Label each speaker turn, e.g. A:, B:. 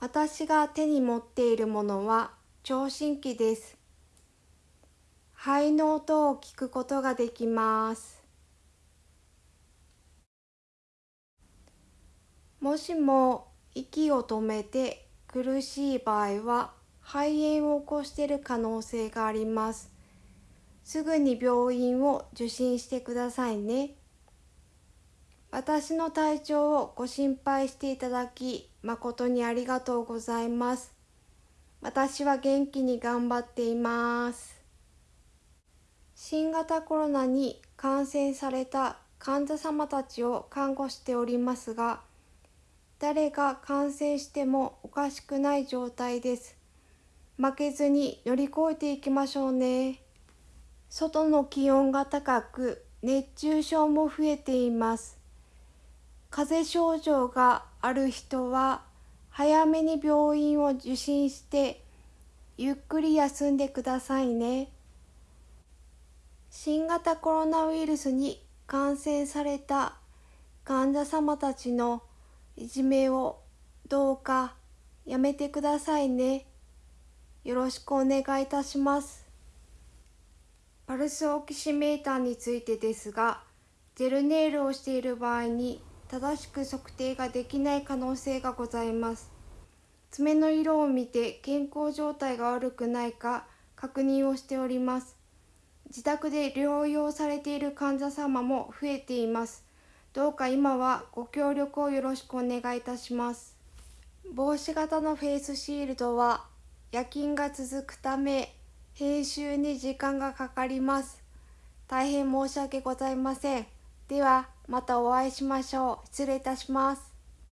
A: 私が手に持っているものは聴診器です。肺の音を聞くことができます。もしも息を止めて苦しい場合は肺炎を起こしている可能性があります。すぐに病院を受診してくださいね。私の体調をご心配していただき誠にありがとうございます。私は元気に頑張っています。新型コロナに感染された患者様たちを看護しておりますが、誰が感染してもおかしくない状態です。負けずに乗り越えていきましょうね。外の気温が高く、熱中症も増えています。風邪症状がある人は早めに病院を受診してゆっくり休んでくださいね。新型コロナウイルスに感染された患者様たちのいじめをどうかやめてくださいね。よろしくお願いいたします。パルスオキシメーターについてですが、ジェルネイルをしている場合に正しく測定ができない可能性がございます。爪の色を見て健康状態が悪くないか確認をしております。自宅で療養されている患者様も増えています。どうか今はご協力をよろしくお願いいたします。帽子型のフェイスシールドは夜勤が続くため編集に時間がかかります。大変申し訳ございません。ではまたお会いしましょう。失礼いたします。